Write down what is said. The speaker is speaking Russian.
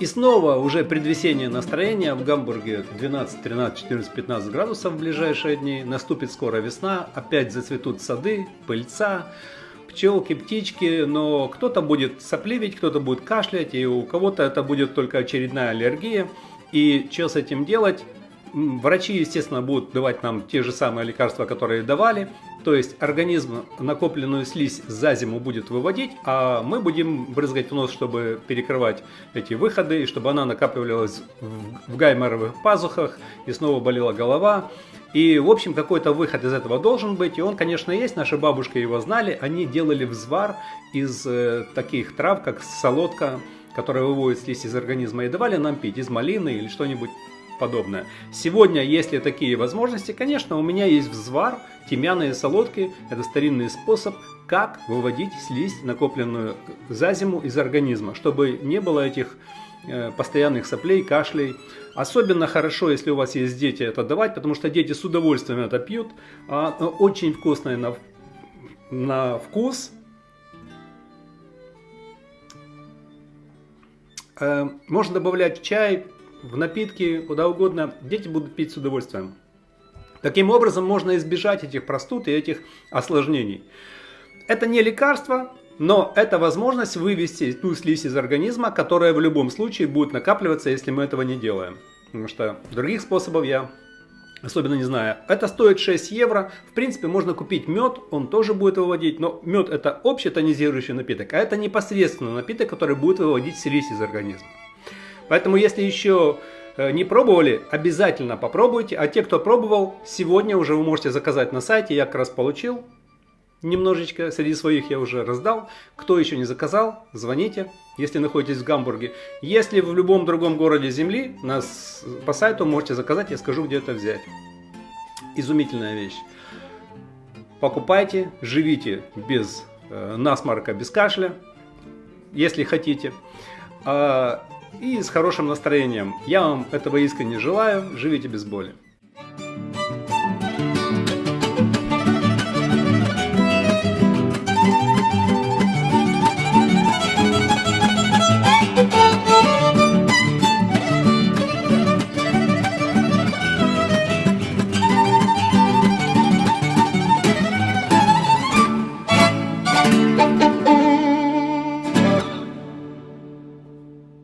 И снова уже предвесеннее настроение. В Гамбурге 12, 13, 14, 15 градусов в ближайшие дни. Наступит скоро весна. Опять зацветут сады, пыльца, пчелки, птички. Но кто-то будет сопливить, кто-то будет кашлять. И у кого-то это будет только очередная аллергия. И что с этим делать? Врачи, естественно, будут давать нам те же самые лекарства, которые давали. То есть организм накопленную слизь за зиму будет выводить, а мы будем брызгать в нос, чтобы перекрывать эти выходы, и чтобы она накапливалась в гайморовых пазухах, и снова болела голова. И, в общем, какой-то выход из этого должен быть, и он, конечно, есть, наши бабушки его знали, они делали взвар из э, таких трав, как солодка, которая выводит слизь из организма, и давали нам пить из малины или что-нибудь подобное. Сегодня, если такие возможности, конечно, у меня есть взвар, тимьяные солодки. Это старинный способ, как выводить слизь, накопленную за зиму из организма, чтобы не было этих э, постоянных соплей, кашлей. Особенно хорошо, если у вас есть дети, это давать, потому что дети с удовольствием это пьют. А, очень вкусное на, на вкус. Э, можно добавлять в чай, в напитки, куда угодно, дети будут пить с удовольствием. Таким образом можно избежать этих простуд и этих осложнений. Это не лекарство, но это возможность вывести ту слизь из организма, которая в любом случае будет накапливаться, если мы этого не делаем. Потому что других способов я особенно не знаю. Это стоит 6 евро. В принципе, можно купить мед, он тоже будет выводить. Но мед это общий тонизирующий напиток, а это непосредственно напиток, который будет выводить слизь из организма. Поэтому, если еще э, не пробовали, обязательно попробуйте. А те, кто пробовал, сегодня уже вы можете заказать на сайте. Я как раз получил немножечко, среди своих я уже раздал. Кто еще не заказал, звоните, если находитесь в Гамбурге. Если в любом другом городе земли, нас по сайту можете заказать, я скажу, где это взять. Изумительная вещь. Покупайте, живите без э, насморка, без кашля, если хотите. А, и с хорошим настроением. Я вам этого искренне желаю. Живите без боли.